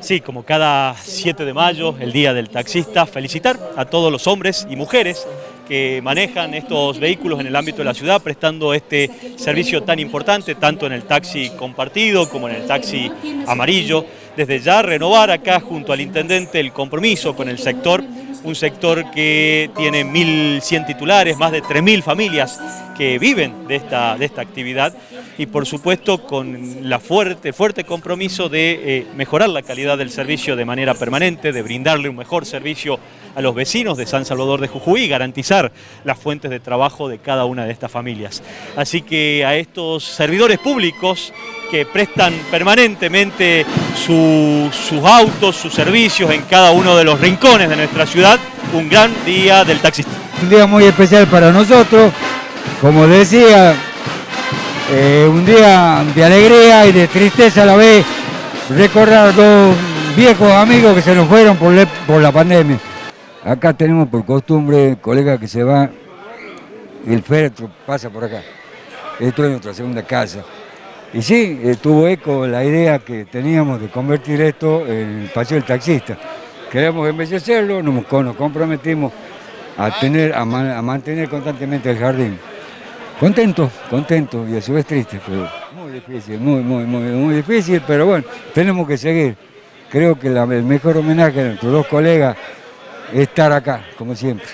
Sí, como cada 7 de mayo, el Día del Taxista, felicitar a todos los hombres y mujeres que manejan estos vehículos en el ámbito de la ciudad, prestando este servicio tan importante, tanto en el taxi compartido como en el taxi amarillo. Desde ya renovar acá junto al intendente el compromiso con el sector, un sector que tiene 1.100 titulares, más de 3.000 familias que viven de esta, de esta actividad y por supuesto con la fuerte, fuerte compromiso de eh, mejorar la calidad del servicio de manera permanente, de brindarle un mejor servicio a los vecinos de San Salvador de Jujuy y garantizar las fuentes de trabajo de cada una de estas familias. Así que a estos servidores públicos que prestan permanentemente sus autos, sus servicios en cada uno de los rincones de nuestra ciudad, un gran día del taxista. Un día muy especial para nosotros, como decía, eh, un día de alegría y de tristeza a la vez, recordar dos viejos amigos que se nos fueron por, por la pandemia. Acá tenemos por costumbre, colega que se va, el féretro pasa por acá. Esto es nuestra segunda casa. Y sí, eh, tuvo eco la idea que teníamos de convertir esto en el paseo del taxista. Queremos embellecerlo, nos, comprometimos a, tener, a, mantener constantemente el jardín. Contento, contento y a su vez triste, pero muy difícil, muy, muy, muy, muy difícil, pero bueno, tenemos que seguir. Creo que el mejor homenaje a nuestros dos colegas es estar acá, como siempre.